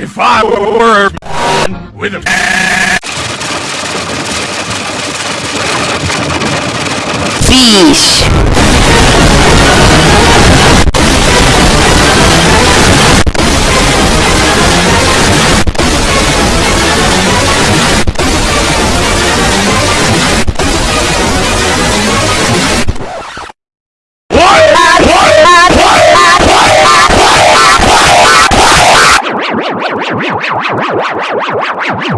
If I were a man with a Fish. wow wow wow wow wow wow